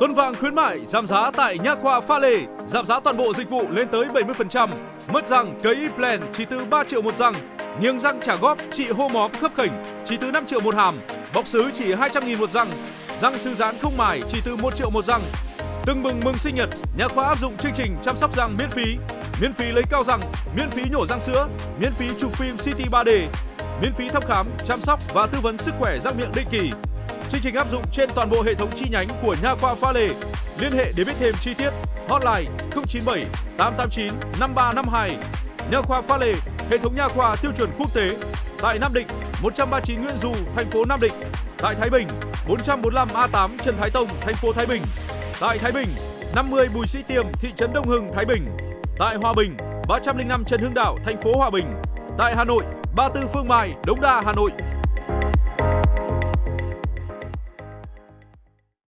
Tuần vàng khuyến mại giảm giá tại Nha khoa Pha Lê, giảm giá toàn bộ dịch vụ lên tới 70%. Mất răng cấy implant chỉ từ 3 triệu một răng, nghiêng răng trả góp trị hô móm khớp khỉnh chỉ từ 5 triệu một hàm, bọc sứ chỉ 200 nghìn một răng, răng sư giãn không mài chỉ từ 1 triệu một răng. Từng mừng mừng sinh nhật, Nha khoa áp dụng chương trình chăm sóc răng miễn phí, miễn phí lấy cao răng, miễn phí nhổ răng sữa, miễn phí chụp phim CT 3D, miễn phí thăm khám, chăm sóc và tư vấn sức khỏe răng miệng định kỳ. Chương trình áp dụng trên toàn bộ hệ thống chi nhánh của Nha khoa Pha Lê. Liên hệ để biết thêm chi tiết. Hotline 097 889 5352. Nha khoa Pha Lê, hệ thống nha khoa tiêu chuẩn quốc tế. Tại Nam Định, 139 Nguyễn Du, thành phố Nam Định. Tại Thái Bình, 445 A8 Trần Thái Tông, thành phố Thái Bình. Tại Thái Bình, 50 Bùi Sĩ Tiêm, thị trấn Đông Hưng, Thái Bình. Tại Hòa Bình, 305 Trần Hưng Đạo, thành phố Hòa Bình. Tại Hà Nội, 34 Phương Mai, Đống Đa, Hà Nội.